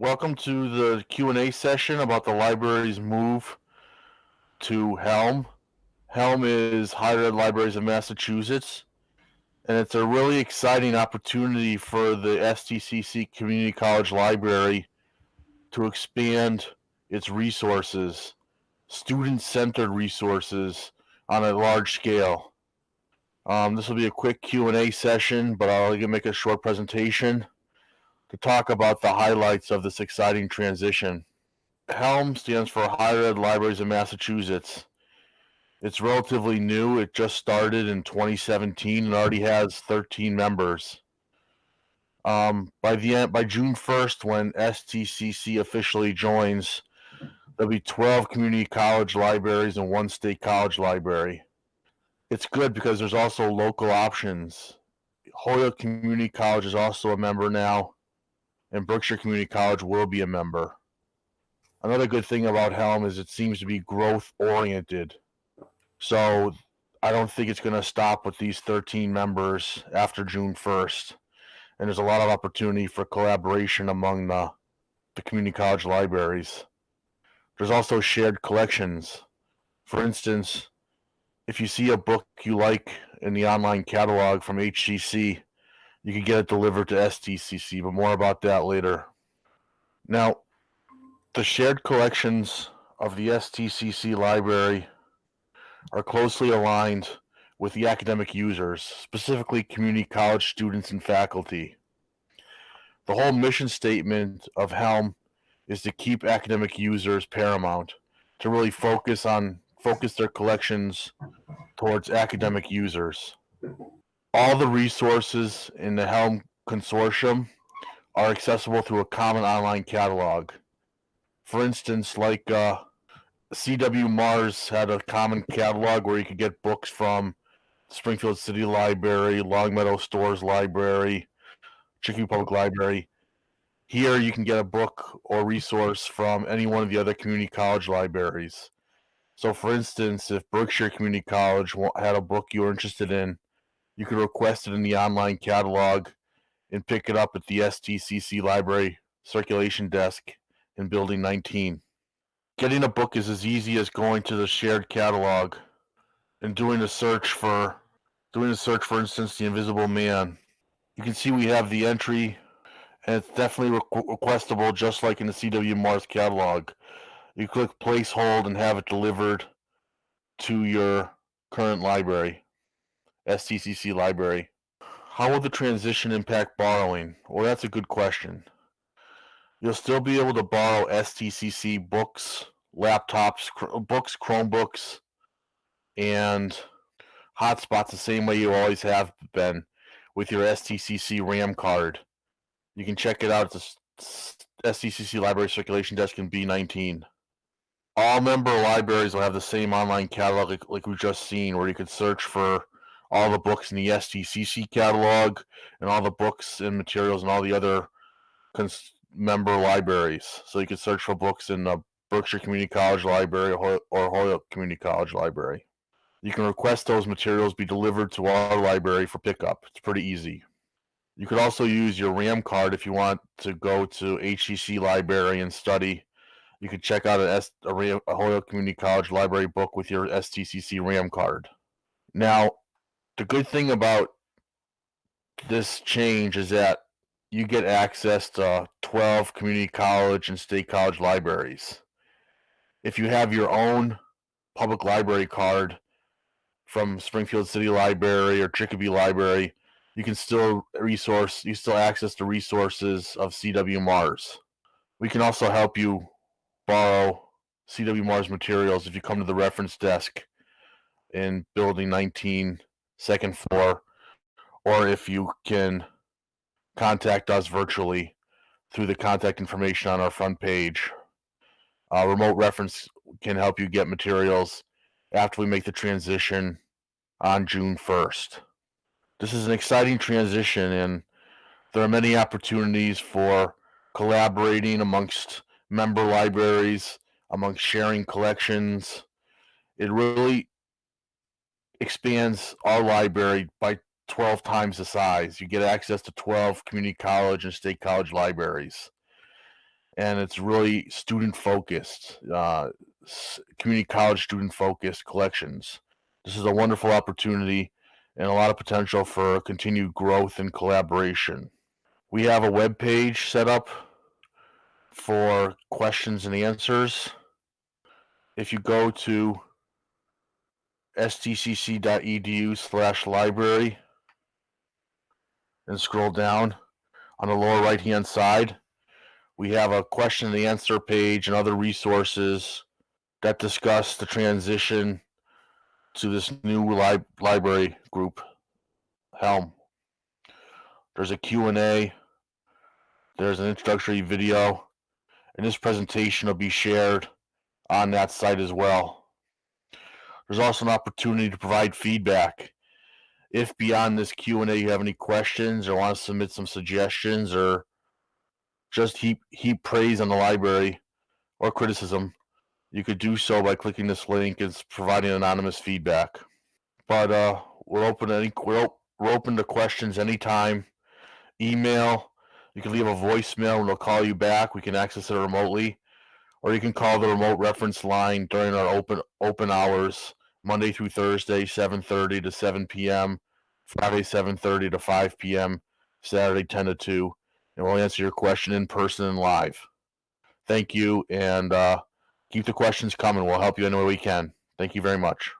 welcome to the Q&A session about the library's move to Helm. Helm is Higher Ed Libraries of Massachusetts, and it's a really exciting opportunity for the STCC Community College Library to expand its resources, student-centered resources on a large scale. Um, this will be a quick Q&A session, but I'll make a short presentation to talk about the highlights of this exciting transition. HELM stands for Higher Ed Libraries of Massachusetts. It's relatively new. It just started in 2017 and already has 13 members. Um, by the end, by June 1st, when STCC officially joins, there'll be 12 community college libraries and one state college library. It's good because there's also local options. Holyoke Community College is also a member now and Berkshire Community College will be a member. Another good thing about Helm is it seems to be growth oriented. So I don't think it's going to stop with these 13 members after June 1st. And there's a lot of opportunity for collaboration among the, the community college libraries. There's also shared collections. For instance, if you see a book you like in the online catalog from HCC, you can get it delivered to STCC, but more about that later. Now, the shared collections of the STCC library are closely aligned with the academic users, specifically community college students and faculty. The whole mission statement of Helm is to keep academic users paramount, to really focus on focus their collections towards academic users all the resources in the Helm consortium are accessible through a common online catalog. For instance, like uh, CW Mars had a common catalog where you could get books from Springfield City Library, Longmeadow Storrs Library, Chicopee Public Library. Here you can get a book or resource from any one of the other community college libraries. So for instance, if Berkshire Community College had a book you were interested in, you can request it in the online catalog and pick it up at the STCC library circulation desk in building 19. Getting a book is as easy as going to the shared catalog and doing a search for doing a search for instance the invisible man. You can see we have the entry and it's definitely requ requestable just like in the CW Mars catalog. You click place hold and have it delivered to your current library. STCC library. How will the transition impact borrowing? Well, that's a good question. You'll still be able to borrow STCC books, laptops, books, Chromebooks, and hotspots the same way you always have been with your STCC RAM card. You can check it out at the STCC Library Circulation Desk in B19. All member libraries will have the same online catalog like, like we've just seen, where you could search for all the books in the STCC catalog and all the books and materials and all the other member libraries. So you can search for books in the Berkshire Community College Library or, or Holyoke Community College Library. You can request those materials be delivered to our library for pickup. It's pretty easy. You could also use your RAM card if you want to go to HCC Library and study. You could check out a Holyoke Community College Library book with your STCC RAM card. Now, the good thing about this change is that you get access to 12 community college and state college libraries. If you have your own public library card from Springfield City Library or Chicopee Library, you can still resource, you still access the resources of CW Mars. We can also help you borrow CW Mars materials if you come to the reference desk in building 19 second floor, or if you can contact us virtually through the contact information on our front page. Uh, remote reference can help you get materials after we make the transition on June 1st. This is an exciting transition, and there are many opportunities for collaborating amongst member libraries, amongst sharing collections. It really expands our library by 12 times the size. You get access to 12 community college and state college libraries. and it's really student focused, uh, community college student focused collections. This is a wonderful opportunity and a lot of potential for continued growth and collaboration. We have a web page set up for questions and answers. If you go to stcc.edu slash library and scroll down on the lower right hand side, we have a question and answer page and other resources that discuss the transition to this new li- library group, Helm. There's a Q&A, there's an introductory video, and this presentation will be shared on that site as well. There's also an opportunity to provide feedback. If beyond this Q&A you have any questions or want to submit some suggestions or just heap heap praise on the library or criticism, you could do so by clicking this link. It's providing anonymous feedback. But uh, we're open to any we're open to questions anytime. Email. You can leave a voicemail and they'll call you back. We can access it remotely, or you can call the remote reference line during our open open hours, Monday through Thursday, 7:30 to 7 p.m. Friday 7:30 to 5 p.m. Saturday 10 to 2, and we'll answer your question in person and live. Thank you, and uh, keep the questions coming. We'll help you any way we can. Thank you very much.